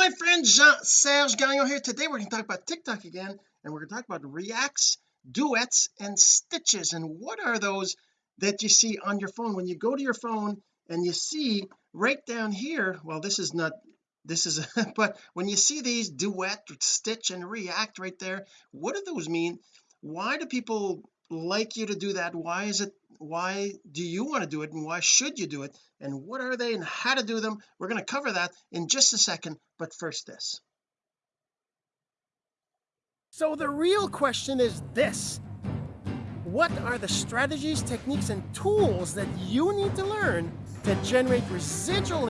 my friend Jean-Serge Gagnon here. Today we're going to talk about TikTok again and we're going to talk about reacts duets and stitches. And what are those that you see on your phone? When you go to your phone and you see right down here well this is not this is but when you see these duet stitch and react right there what do those mean? Why do people like you to do that? Why is it why do you want to do it and why should you do it? And what are they and how to do them? We're going to cover that in just a second but first this. So the real question is this. What are the strategies techniques and tools that you need to learn to generate residual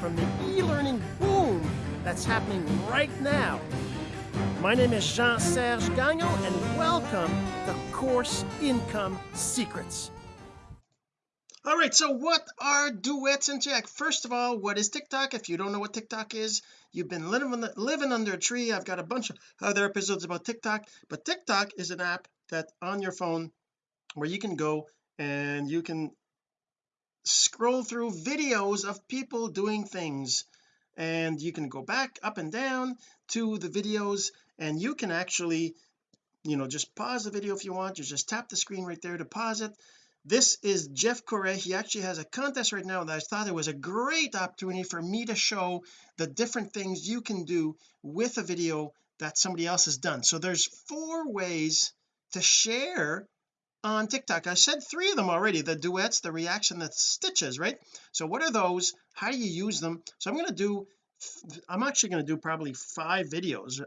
from the e-learning boom that's happening right now my name is Jean-Serge Gagnon and welcome to Course Income Secrets. All right so what are duets and jack? First of all what is TikTok? If you don't know what TikTok is you've been living living under a tree. I've got a bunch of other episodes about TikTok but TikTok is an app that on your phone where you can go and you can scroll through videos of people doing things and you can go back up and down to the videos and you can actually you know just pause the video if you want. You just tap the screen right there to pause it. This is Jeff Correa. He actually has a contest right now that I thought it was a great opportunity for me to show the different things you can do with a video that somebody else has done. So there's four ways to share on TikTok. I said three of them already the duets the reaction the stitches right? So what are those? How do you use them? So I'm going to do I'm actually going to do probably five videos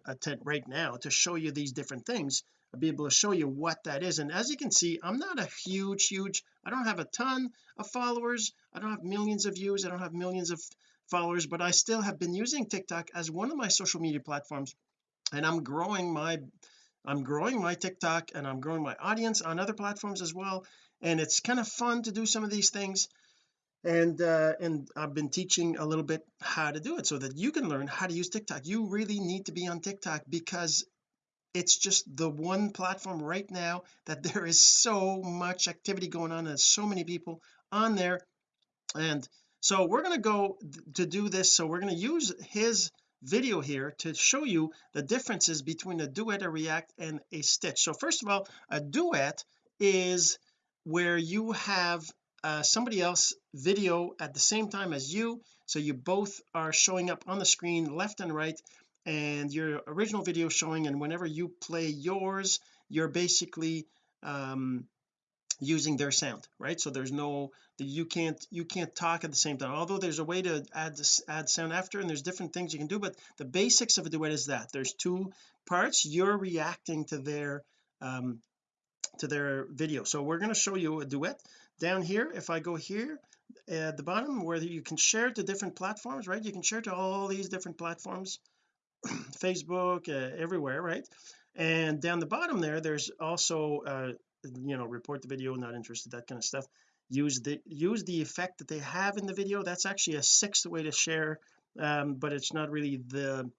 right now to show you these different things I'll be able to show you what that is. And as you can see I'm not a huge huge I don't have a ton of followers. I don't have millions of views. I don't have millions of followers but I still have been using TikTok as one of my social media platforms and I'm growing my I'm growing my TikTok and I'm growing my audience on other platforms as well and it's kind of fun to do some of these things. And uh and I've been teaching a little bit how to do it so that you can learn how to use TikTok. You really need to be on TikTok because it's just the one platform right now that there is so much activity going on and so many people on there. And so we're going to go to do this. So we're going to use his video here to show you the differences between a duet a react and a stitch. So first of all a duet is where you have uh, somebody else video at the same time as you. So you both are showing up on the screen left and right and your original video showing and whenever you play yours you're basically um using their sound right? So there's no you can't you can't talk at the same time. Although there's a way to add this add sound after and there's different things you can do but the basics of a duet is that. There's two parts. You're reacting to their um to their video. So we're going to show you a duet down here. If I go here at the bottom where you can share to different platforms right? You can share to all these different platforms Facebook uh, everywhere right? And down the bottom there there's also uh you know report the video not interested that kind of stuff. Use the use the effect that they have in the video. That's actually a sixth way to share um but it's not really the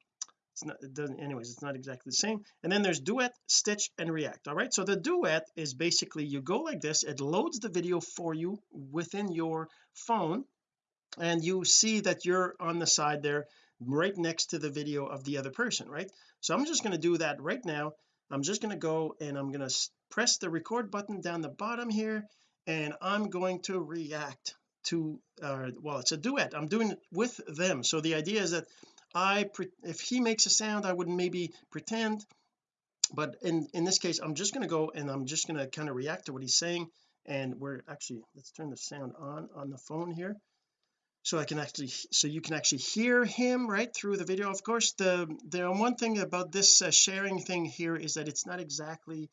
it's not it doesn't anyways it's not exactly the same. And then there's duet stitch and react all right? So the duet is basically you go like this it loads the video for you within your phone and you see that you're on the side there right next to the video of the other person right? So I'm just going to do that right now. I'm just going to go and I'm going to press the record button down the bottom here and I'm going to react to uh well it's a duet. I'm doing it with them. So the idea is that I if he makes a sound I would maybe pretend but in in this case I'm just going to go and I'm just going to kind of react to what he's saying and we're actually let's turn the sound on on the phone here. So I can actually so you can actually hear him right through the video. Of course the the one thing about this uh, sharing thing here is that it's not exactly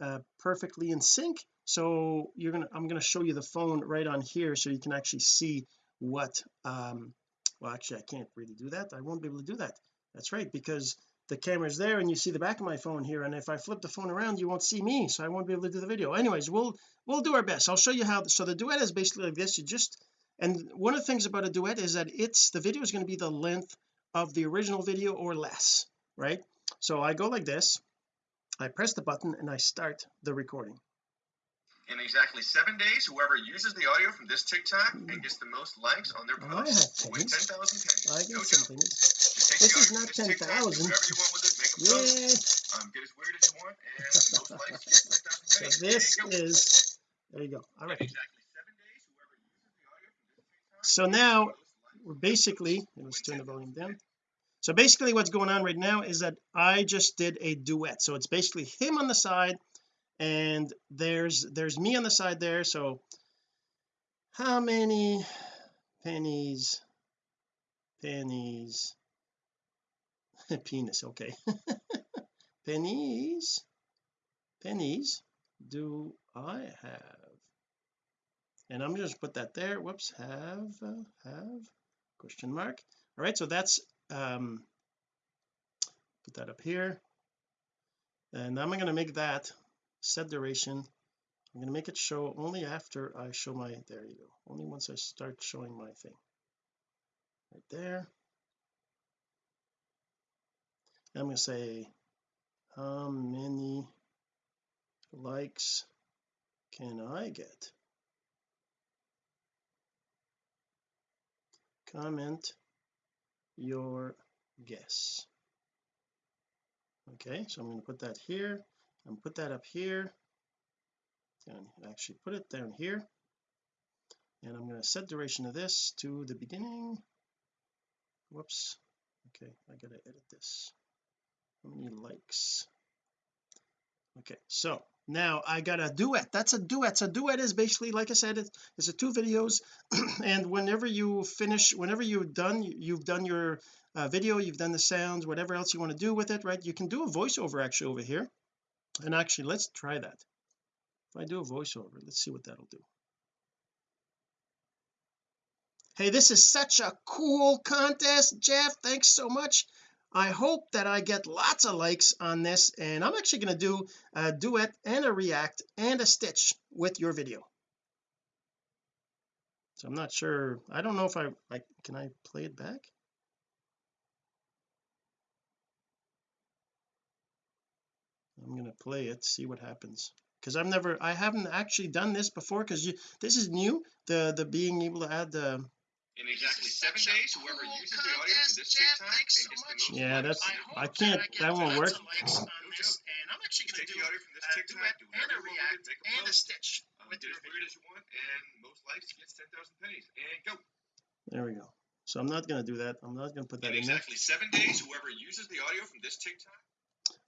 uh, perfectly in sync. So you're gonna I'm gonna show you the phone right on here so you can actually see what um well actually I can't really do that. I won't be able to do that. That's right because the camera's there and you see the back of my phone here and if I flip the phone around you won't see me so I won't be able to do the video. Anyways we'll we'll do our best. I'll show you how so the duet is basically like this. You just and one of the things about a duet is that it's the video is going to be the length of the original video or less right? So I go like this I press the button and I start the recording In exactly seven days, whoever uses the audio from this TikTok and gets the most likes on their Oh, I post have wins pennies. 10,000 pennies. I Go got do some it. pennies. Just take This is not from this 10,000. whatever you want with it, make a um, get as weird as you want, and the most likes gets 10,000 So this There is there you go all right exactly seven days, whoever uses the audio from this TikTok so now the most likes we're basically let's turn the volume down so basically what's going on right now is that I just did a duet. So it's basically him on the side and there's there's me on the side there. So how many pennies pennies penis okay. Pennies pennies do I have? And I'm just put that there. Whoops have uh, have question mark. All right so that's um put that up here. And I'm going to make that set duration. I'm going to make it show only after I show my there you go only once I start showing my thing. Right there. I'm going to say how many likes can I get? Comment your guess. Okay so I'm going to put that here and put that up here. And actually put it down here. And I'm going to set duration of this to the beginning. Whoops. Okay I gotta edit this. How many likes? Okay so now I got a duet. That's a duet. So duet is basically like I said it, it's a two videos. And whenever you finish whenever you've done you've done your uh, video you've done the sounds whatever else you want to do with it right you can do a voiceover actually over here. And actually let's try that. If I do a voiceover let's see what that'll do. Hey this is such a cool contest Jeff. Thanks so much I hope that I get lots of likes on this and I'm actually going to do a duet and a react and a stitch with your video. So I'm not sure I don't know if I like can I play it back? I'm going to play it see what happens. Because I've never I haven't actually done this before because you this is new the the being able to add the In exactly seven days, whoever uses the audio from this TikTok and gets the most yeah that's on their I can't that won't work. and I'm actually going to do audio from this TikTok, do whatever you want with it, make a stitch um, get as weird as you want, and most likes gets 10,000 pennies. And go. there we go. So I'm not going to do that. I'm not going to put that In in there. exactly seven days, whoever uses the audio from this TikTok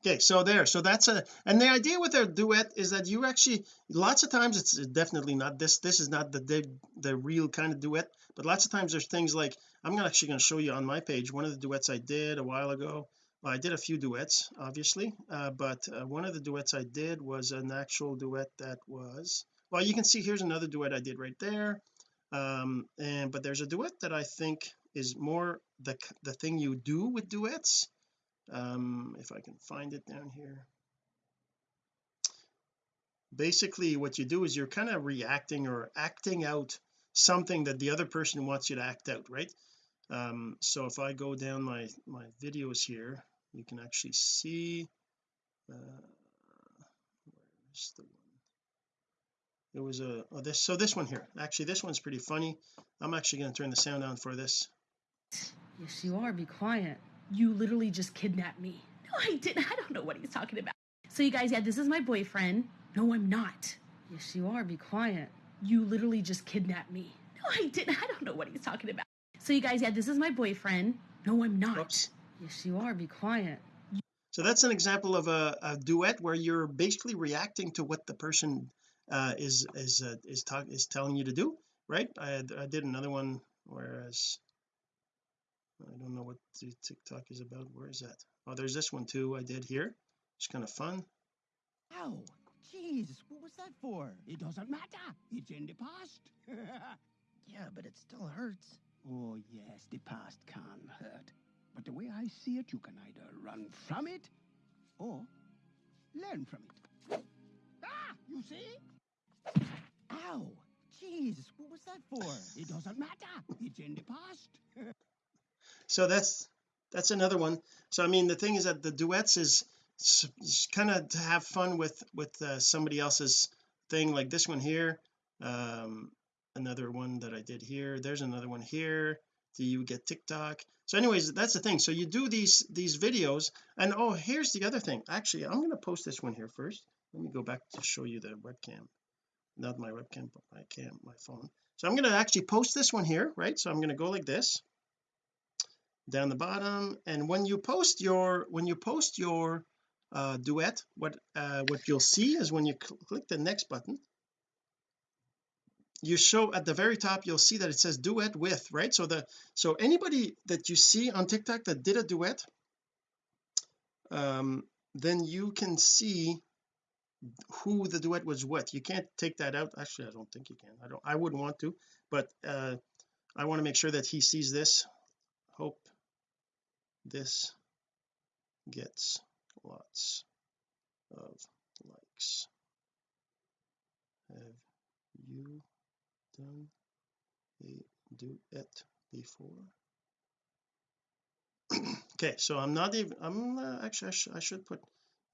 okay so there so that's a and the idea with a duet is that you actually lots of times it's definitely not this this is not the the, the real kind of duet but lots of times there's things like I'm actually going to show you on my page one of the duets I did a while ago well, I did a few duets obviously uh, but uh, one of the duets I did was an actual duet that was well you can see here's another duet I did right there um and but there's a duet that I think is more the the thing you do with duets um if I can find it down here. Basically what you do is you're kind of reacting or acting out something that the other person wants you to act out right? Um so if I go down my my videos here you can actually see uh where's the one? It was a oh this so this one here. Actually this one's pretty funny. I'm actually going to turn the sound on for this. Yes, you are. Be quiet. You literally just kidnapped me. No, I didn't. I don't know what he's talking about. So, you guys, yeah, this is my boyfriend. No, I'm not. Yes, you are. Be quiet. You literally just kidnapped me. No, I didn't. I don't know what he's talking about. So, you guys, yeah, this is my boyfriend. No, I'm not. Oops. Yes, you are. Be quiet. so that's an example of a, a duet where you're basically reacting to what the person uh is is uh, is talk is telling you to do right I, I did another one whereas I don't know what the TikTok is about where is that oh there's this one too I did here it's kind of fun Ow! Jeez, what was that for? It doesn't matter. It's in the past. Yeah, but it still hurts. oh, yes, the past can hurt. But the way I see it, you can either run from it or learn from it. Ah! You see? Ow! Jeez, what was that for? It doesn't matter. It's in the past. so that's that's another one. So I mean the thing is that the duets is, kind of to have fun with with uh, somebody else's thing like this one here um another one that I did here there's another one here do you get TikTok? So anyways that's the thing. So you do these these videos and oh here's the other thing. Actually I'm going to post this one here first. Let me go back to show you the webcam. Not my webcam but my cam my phone. So I'm going to actually post this one here right? So I'm going to go like this down the bottom and when you post your when you post your uh, duet what uh, what you'll see is when you cl click the next button you show at the very top you'll see that it says duet with right? So the so anybody that you see on TikTok that did a duet um then you can see who the duet was with. You can't take that out. Actually I don't think you can. I don't I wouldn't want to but uh I want to make sure that he sees this this gets lots of likes. Have you done a duet before? Okay so I'm not even I'm uh, actually I, sh I should put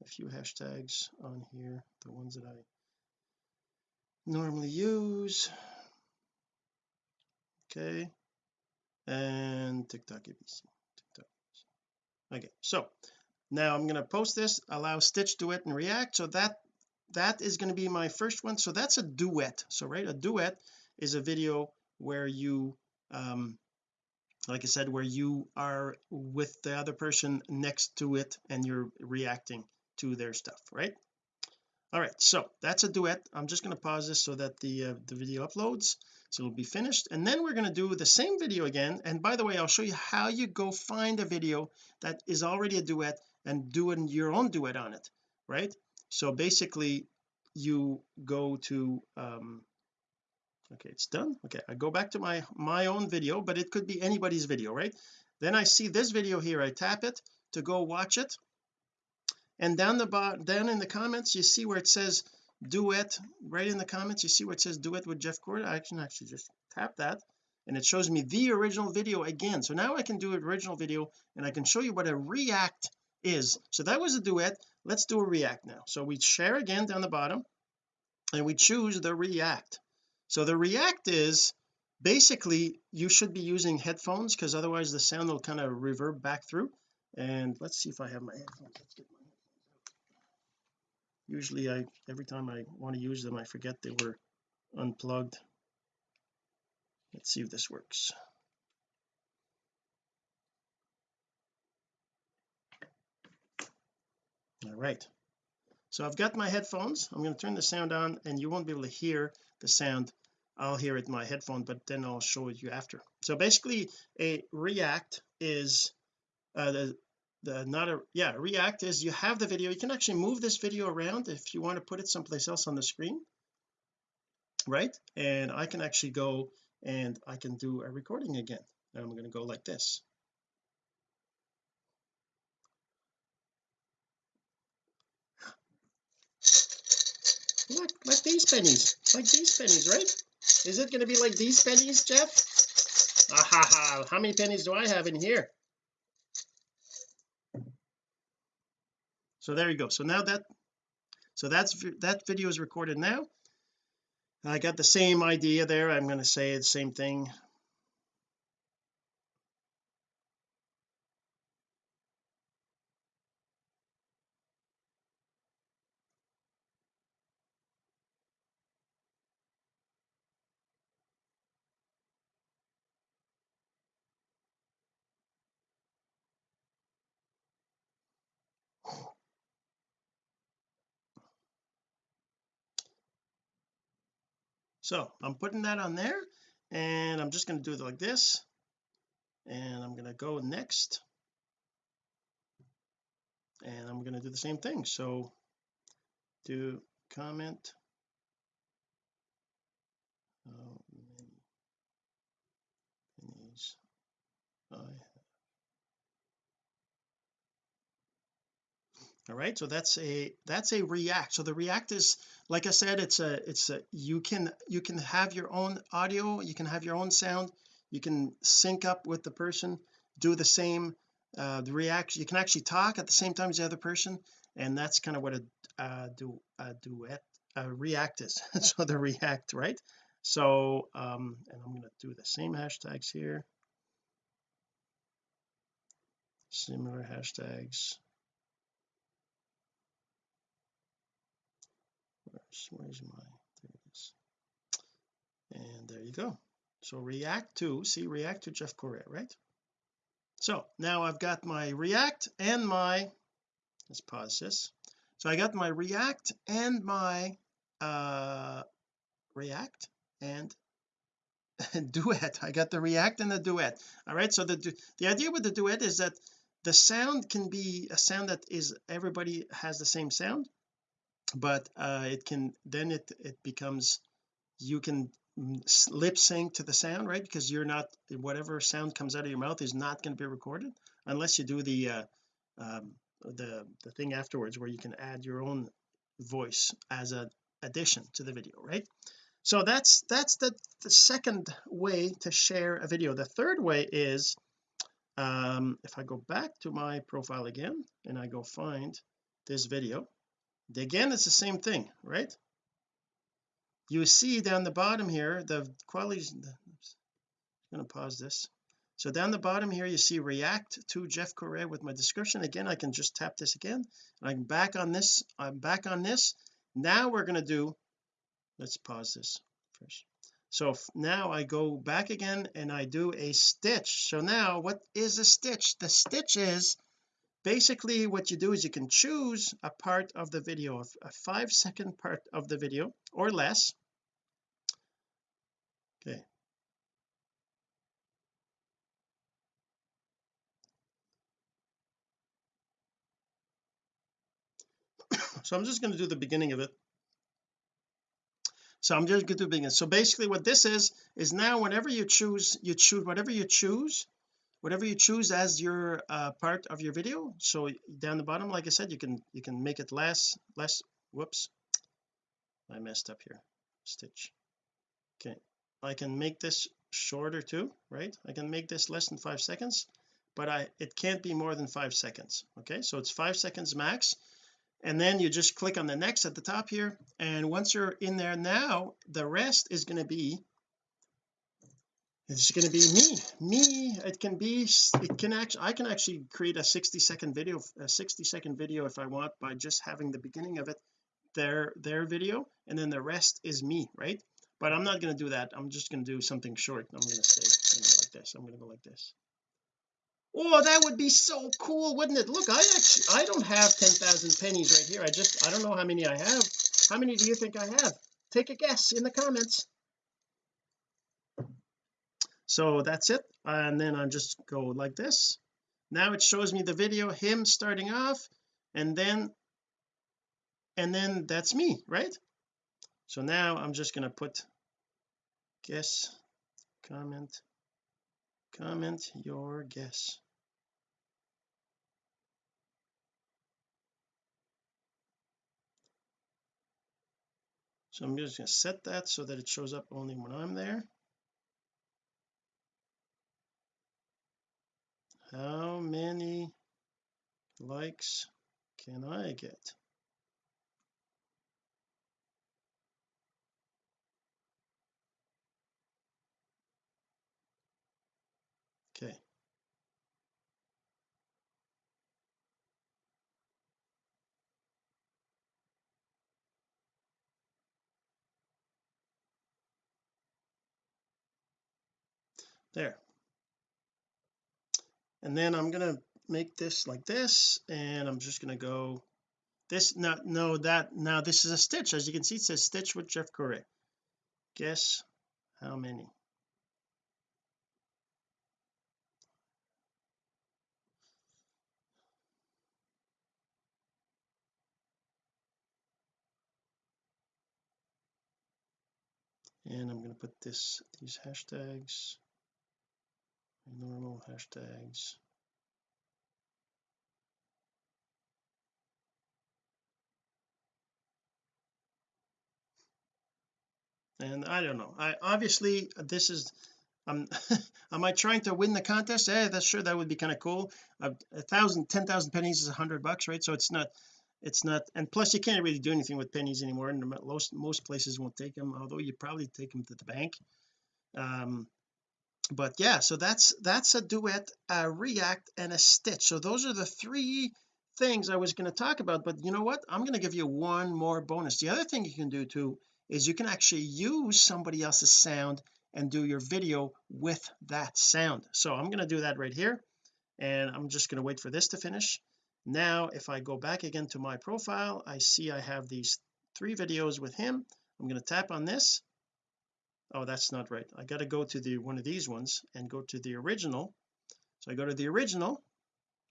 a few hashtags on here the ones that I normally use. Okay. And TikTok ABC okay so now I'm going to post this allow stitch duet and react. So that that is going to be my first one. So that's a duet. So right a duet is a video where you um like I said where you are with the other person next to it and you're reacting to their stuff right all right so that's a duet. I'm just going to pause this so that the uh, the video uploads so it'll be finished. And then we're going to do the same video again. And by the way I'll show you how you go find a video that is already a duet and doing your own duet on it right? So basically you go to um okay it's done. Okay I go back to my my own video but it could be anybody's video right? Then I see this video here. I tap it to go watch it and down the bottom down in the comments you see where it says duet right in the comments you see where it says duet with Jeff Correa I can actually just tap that and it shows me the original video again. So now I can do an original video and I can show you what a react is. So that was a duet. Let's do a react now. So we share again down the bottom and we choose the react. So the react is basically you should be using headphones because otherwise the sound will kind of reverb back through. And let's see if I have my headphones. Let's get my usually I every time I want to use them I forget they were unplugged. Let's see if this works. All right. So I've got my headphones. I'm going to turn the sound on and you won't be able to hear the sound. I'll hear it in my headphone but then I'll show it you after. So basically a react is uh, the the not a yeah react is you have the video. You can actually move this video around if you want to put it someplace else on the screen right? And I can actually go and I can do a recording again. And I'm going to go like this. Look, like these pennies like these pennies right? Is it going to be like these pennies Jeff? Ah, ha, ha. how many pennies do I have in here so there you go. So now that so that's that video is recorded now. I got the same idea there. I'm going to say the same thing so I'm putting that on there and I'm just going to do it like this and I'm going to go next. And I'm going to do the same thing. So do comment. How many pennies I have all right so that's a that's a react. So the react is like I said it's a it's a you can you can have your own audio you can have your own sound you can sync up with the person do the same uh the react you can actually talk at the same time as the other person and that's kind of what a uh do a duet uh, react is. So the react right? So um and I'm going to do the same hashtags here. Similar hashtags where's, where's my there it is. And there you go. So react to see react to Jeff Correa right? So now I've got my react and my let's pause this. So I got my react and my uh react and duet. I got the react and the duet. All right so the the idea with the duet is that the sound can be a sound that is everybody has the same sound but uh it can then it it becomes you can lip sync to the sound right? Because you're not whatever sound comes out of your mouth is not going to be recorded unless you do the uh um the the thing afterwards where you can add your own voice as a addition to the video right? So that's that's the, the second way to share a video. The third way is um if I go back to my profile again and I go find this video again it's the same thing right? You see down the bottom here the quality oops, I'm going to pause this. So down the bottom here you see react to Jeff Correa with my description. Again I can just tap this again and I'm back on this I'm back on this. Now we're going to do let's pause this first. So now I go back again and I do a stitch. So now what is a stitch? The stitch is basically what you do is you can choose a part of the video a five second part of the video or less. Okay. So I'm just going to do the beginning of it. So I'm just going to do begin so basically what this is is now whenever you choose you choose whatever you choose whatever you choose as your uh, part of your video. So down the bottom like I said you can you can make it less less whoops. I messed up here. Stitch. Okay. I can make this shorter too right? I can make this less than five seconds but I it can't be more than five seconds okay? So it's five seconds max. And then you just click on the next at the top here and once you're in there now the rest is going to be it's going to be me me it can be it can actually I can actually create a 60 second video a 60 second video if I want by just having the beginning of it their their video and then the rest is me right? But I'm not going to do that I'm just going to do something short I'm going to say you know, like this I'm going to go like this. Oh that would be so cool wouldn't it? Look I actually I don't have 10,000 pennies right here I just I don't know how many I have. How many do you think I have? Take a guess in the comments so that's it. And then I just go like this. Now it shows me the video him starting off and then and then that's me right? So now I'm just going to put guess comment comment your guess. So I'm just going to set that so that it shows up only when I'm there how many likes can I get? Okay. There and then I'm going to make this like this and I'm just going to go this not no that now this is a stitch. As you can see it says stitch with Jeff Correa. Guess how many? And I'm going to put this these hashtags normal hashtags. And I don't know. I obviously this is I'm am I trying to win the contest? Yeah that's sure that would be kind of cool. A, a thousand ten thousand pennies is a hundred bucks right? So it's not it's not and plus you can't really do anything with pennies anymore and most most places won't take them although you probably take them to the bank. Um but yeah so that's that's a duet a react and a stitch. So those are the three things I was going to talk about but you know what? I'm going to give you one more bonus. The other thing you can do too is you can actually use somebody else's sound and do your video with that sound. So I'm going to do that right here and I'm just going to wait for this to finish. Now if I go back again to my profile I see I have these three videos with him. I'm going to tap on this oh that's not right. I got to go to the one of these ones and go to the original. So I go to the original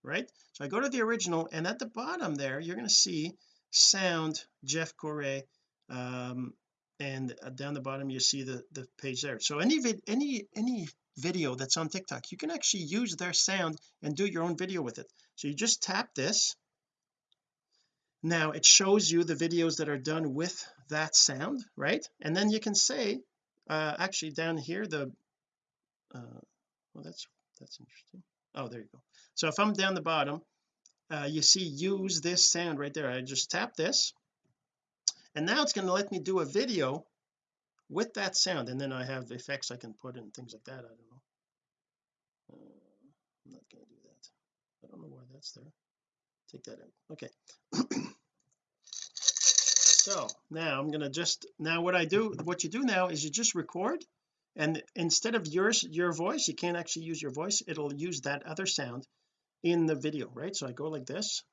right? So I go to the original and at the bottom there you're going to see sound Jeff Correa um and uh, down the bottom you see the the page there. So any any any video that's on TikTok you can actually use their sound and do your own video with it. So you just tap this. Now it shows you the videos that are done with that sound right? And then you can say uh actually down here the uh well that's that's interesting. Oh there you go. So if I'm down the bottom uh you see use this sound right there. I just tap this and now it's going to let me do a video with that sound and then I have effects I can put in things like that I don't know. Uh, I'm not going to do that. I don't know why that's there. Take that out. Okay so now I'm going to just now what I do what you do now is you just record and instead of yours your voice you can't actually use your voice it'll use that other sound in the video right? So I go like this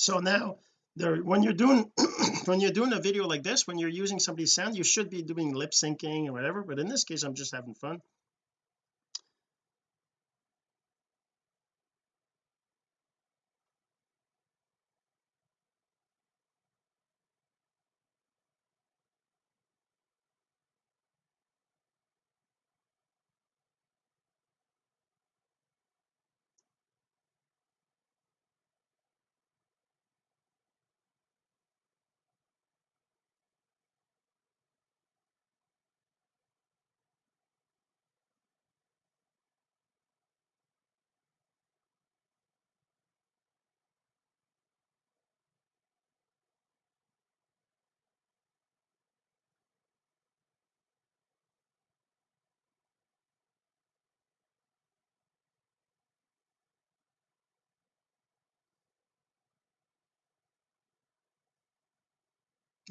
so now there when you're doing when you're doing a video like this when you're using somebody's sound you should be doing lip syncing or whatever but in this case I'm just having fun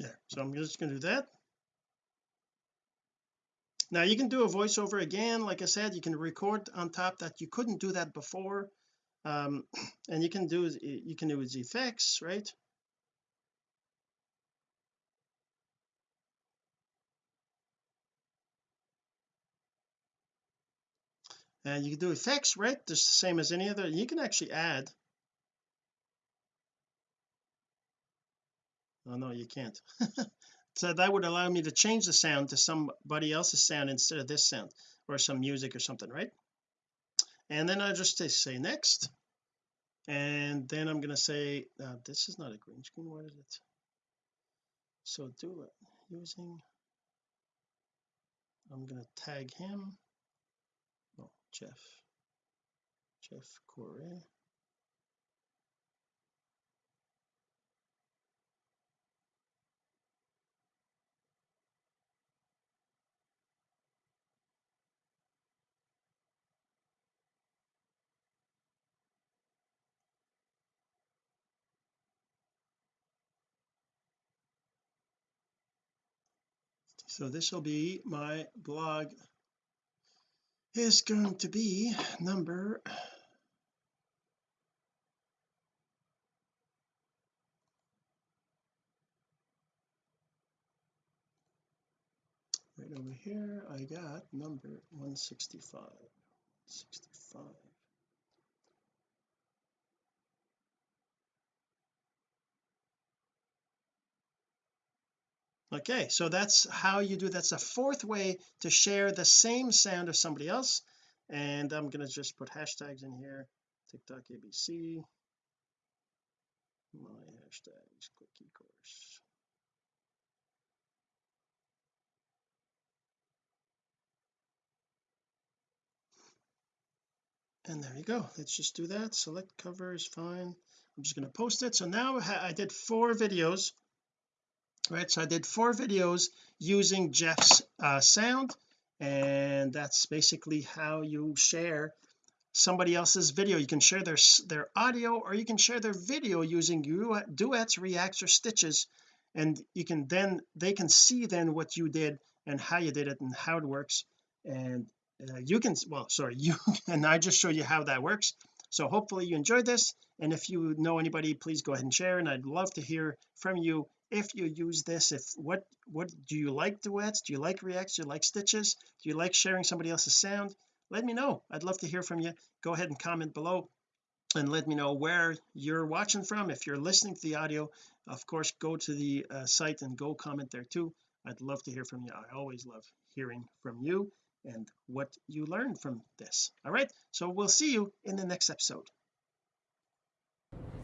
there. So I'm just going to do that. Now you can do a voiceover again. Like I said you can record on top that you couldn't do that before. Um and you can do you can do effects right? And you can do effects right? Just the same as any other. You can actually add oh no you can't. So that would allow me to change the sound to somebody else's sound instead of this sound or some music or something right? And then I just say next. And then I'm going to say uh, this is not a green screen what is it? So do it using I'm going to tag him. Oh Jeff. Jeff Correa so this will be my blog. Is going to be number right over here. I got number 165 65 okay so that's how you do that's a fourth way to share the same sound of somebody else. And I'm gonna just put hashtags in here. TikTok ABC my hashtags quick e-course and there you go. Let's just do that. Select cover is fine. I'm just going to post it. So now I did four videos right so I did four videos using Jeff's uh, sound and that's basically how you share somebody else's video. You can share their their audio or you can share their video using duets reacts or stitches and you can then they can see then what you did and how you did it and how it works. And uh, you can well sorry you and I just show you how that works. So hopefully you enjoyed this and if you know anybody please go ahead and share and I'd love to hear from you if you use this if what what do you like duets? Do you like reacts? Do you like stitches? Do you like sharing somebody else's sound? Let me know. I'd love to hear from you. Go ahead and comment below and let me know where you're watching from. If you're listening to the audio of course go to the uh, site and go comment there too. I'd love to hear from you. I always love hearing from you and what you learned from this. All right. So we'll see you in the next episode.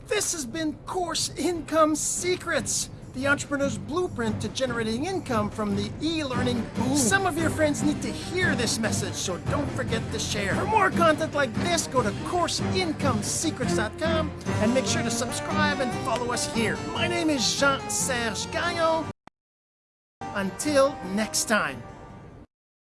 This has been course income secrets the entrepreneur's blueprint to generating income from the e-learning boom some of your friends need to hear this message so don't forget to share. For more content like this go to courseincomesecrets.com and make sure to subscribe and follow us here. My name is Jean-Serge Gagnon. Until next time